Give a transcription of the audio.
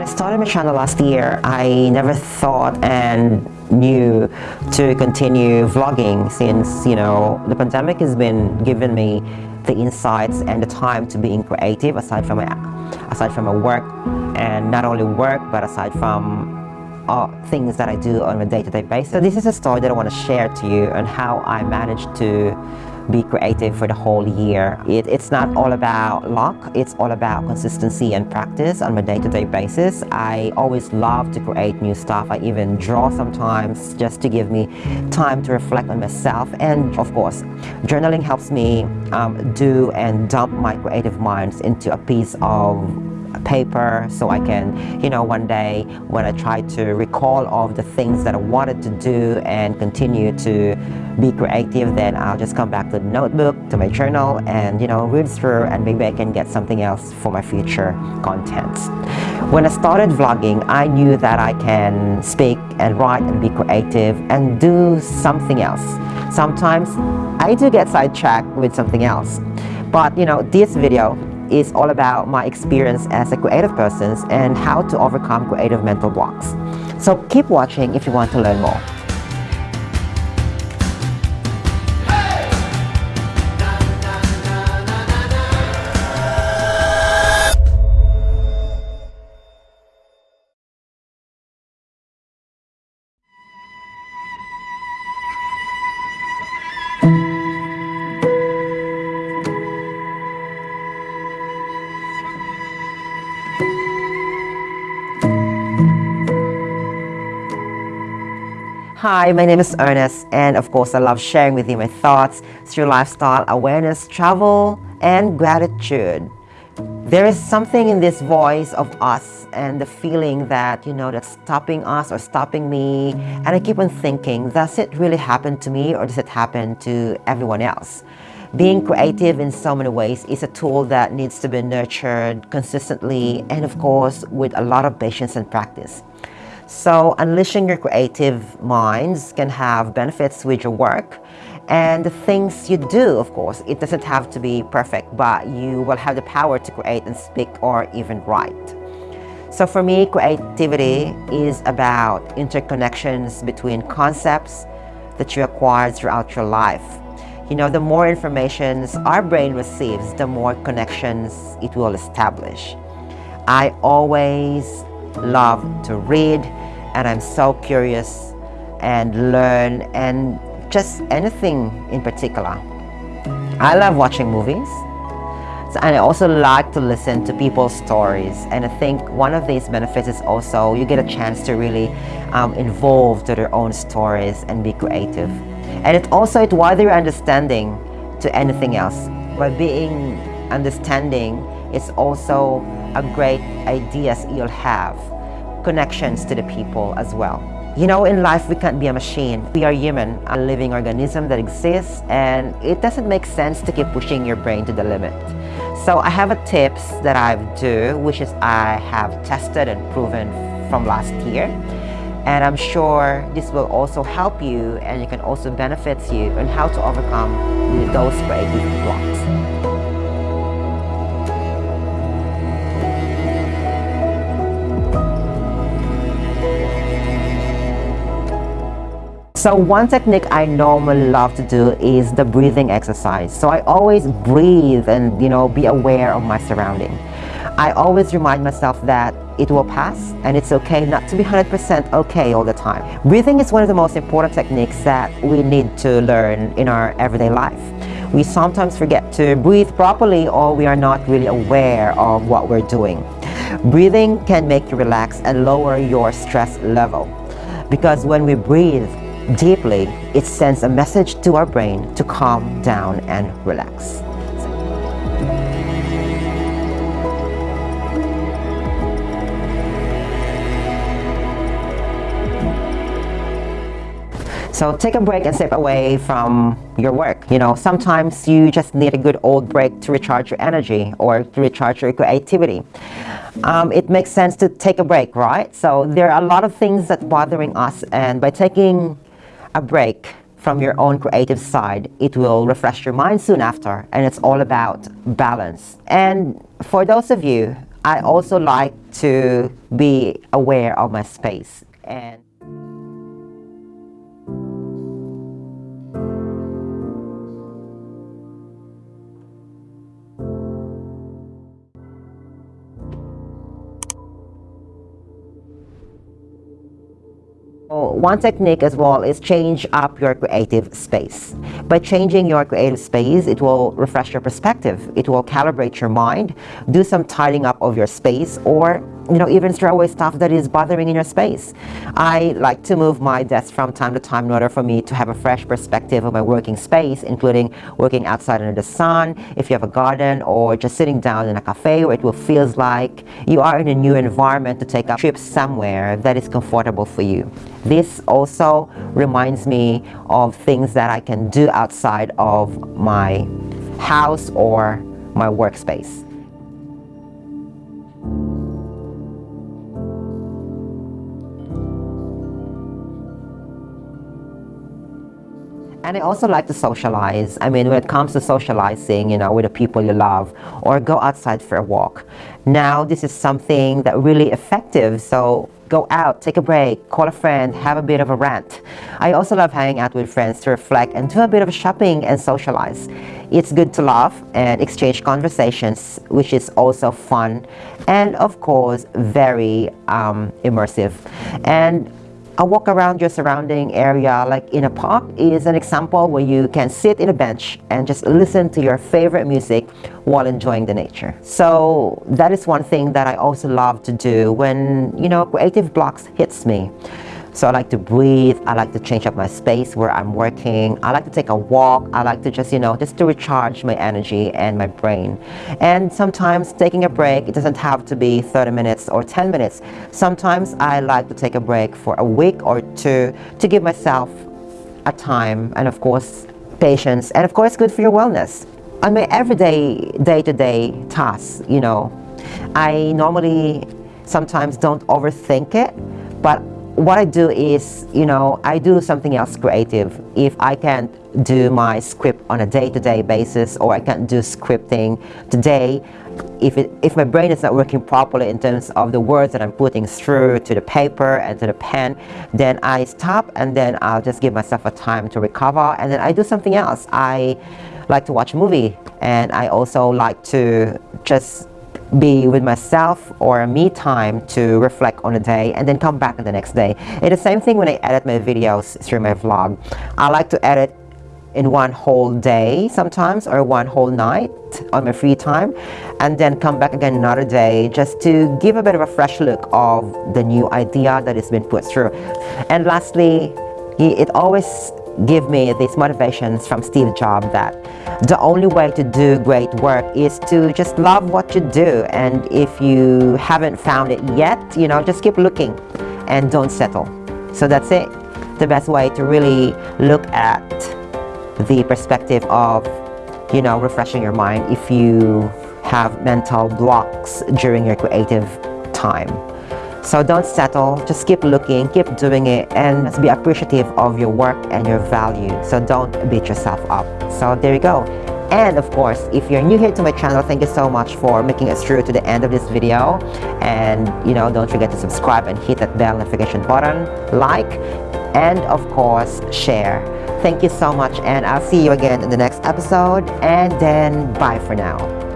When I started my channel last year, I never thought and knew to continue vlogging since, you know, the pandemic has been giving me the insights and the time to being creative aside from my, aside from my work and not only work but aside from uh, things that I do on a day-to-day -day basis. So this is a story that I want to share to you on how I managed to be creative for the whole year. It, it's not all about luck, it's all about consistency and practice on a day-to-day -day basis. I always love to create new stuff. I even draw sometimes just to give me time to reflect on myself. And of course, journaling helps me um, do and dump my creative minds into a piece of paper so I can, you know, one day when I try to recall all the things that I wanted to do and continue to be creative, then I'll just come back to the notebook, to my journal and, you know, read through and maybe I can get something else for my future contents. When I started vlogging, I knew that I can speak and write and be creative and do something else. Sometimes I do get sidetracked with something else. But, you know, this video is all about my experience as a creative person and how to overcome creative mental blocks. So keep watching if you want to learn more. Hi, my name is Ernest, and of course, I love sharing with you my thoughts through lifestyle awareness, travel, and gratitude. There is something in this voice of us and the feeling that, you know, that's stopping us or stopping me. And I keep on thinking, does it really happen to me or does it happen to everyone else? Being creative in so many ways is a tool that needs to be nurtured consistently and, of course, with a lot of patience and practice. So unleashing your creative minds can have benefits with your work and the things you do, of course. It doesn't have to be perfect, but you will have the power to create and speak or even write. So for me, creativity is about interconnections between concepts that you acquire throughout your life. You know, the more information our brain receives, the more connections it will establish. I always love to read and I'm so curious and learn and just anything in particular. I love watching movies and I also like to listen to people's stories and I think one of these benefits is also you get a chance to really um, involve to their own stories and be creative. And it also it wider your understanding to anything else. By being understanding, it's also a great ideas you'll have connections to the people as well. You know, in life, we can't be a machine. We are human, a living organism that exists, and it doesn't make sense to keep pushing your brain to the limit. So I have a tips that I do, which is I have tested and proven from last year. And I'm sure this will also help you and it can also benefit you on how to overcome those creative blocks. So one technique I normally love to do is the breathing exercise. So I always breathe and you know be aware of my surrounding. I always remind myself that it will pass and it's okay not to be 100% okay all the time. Breathing is one of the most important techniques that we need to learn in our everyday life. We sometimes forget to breathe properly or we are not really aware of what we're doing. Breathing can make you relax and lower your stress level because when we breathe deeply, it sends a message to our brain to calm down and relax. So take a break and step away from your work. You know, sometimes you just need a good old break to recharge your energy or to recharge your creativity. Um, it makes sense to take a break, right? So there are a lot of things that bothering us and by taking a break from your own creative side, it will refresh your mind soon after. And it's all about balance. And for those of you I also like to be aware of my space and one technique as well is change up your creative space. By changing your creative space, it will refresh your perspective. It will calibrate your mind, do some tidying up of your space, or you know, even throw away stuff that is bothering in your space. I like to move my desk from time to time in order for me to have a fresh perspective of my working space, including working outside under the sun, if you have a garden, or just sitting down in a cafe where it will feel like you are in a new environment to take a trip somewhere that is comfortable for you. This also reminds me of things that I can do outside of my house or my workspace. And I also like to socialize. I mean, when it comes to socializing, you know, with the people you love, or go outside for a walk. Now, this is something that really effective. So go out, take a break, call a friend, have a bit of a rant. I also love hanging out with friends to reflect and do a bit of shopping and socialize. It's good to laugh and exchange conversations, which is also fun and of course very um, immersive. And a walk around your surrounding area like in a park is an example where you can sit in a bench and just listen to your favorite music while enjoying the nature. So that is one thing that I also love to do when, you know, creative blocks hits me. So I like to breathe. I like to change up my space where I'm working. I like to take a walk. I like to just, you know, just to recharge my energy and my brain. And sometimes taking a break, it doesn't have to be 30 minutes or 10 minutes. Sometimes I like to take a break for a week or two to give myself a time and of course patience and of course good for your wellness. On my everyday day-to-day -day tasks, you know, I normally sometimes don't overthink it, but what I do is, you know, I do something else creative. If I can't do my script on a day-to-day -day basis or I can't do scripting today, if, it, if my brain is not working properly in terms of the words that I'm putting through to the paper and to the pen, then I stop and then I'll just give myself a time to recover and then I do something else. I like to watch a movie and I also like to just be with myself or me time to reflect on the day and then come back the next day. It's the same thing when I edit my videos through my vlog. I like to edit in one whole day sometimes or one whole night on my free time and then come back again another day just to give a bit of a fresh look of the new idea that has been put through. And lastly, it always give me these motivations from Steve Jobs that the only way to do great work is to just love what you do. And if you haven't found it yet you know just keep looking and don't settle. So that's it. The best way to really look at the perspective of you know refreshing your mind if you have mental blocks during your creative time so don't settle, just keep looking, keep doing it, and be appreciative of your work and your value. So don't beat yourself up. So there you go. And of course, if you're new here to my channel, thank you so much for making it through to the end of this video. And you know, don't forget to subscribe and hit that bell notification button, like, and of course, share. Thank you so much and I'll see you again in the next episode and then bye for now.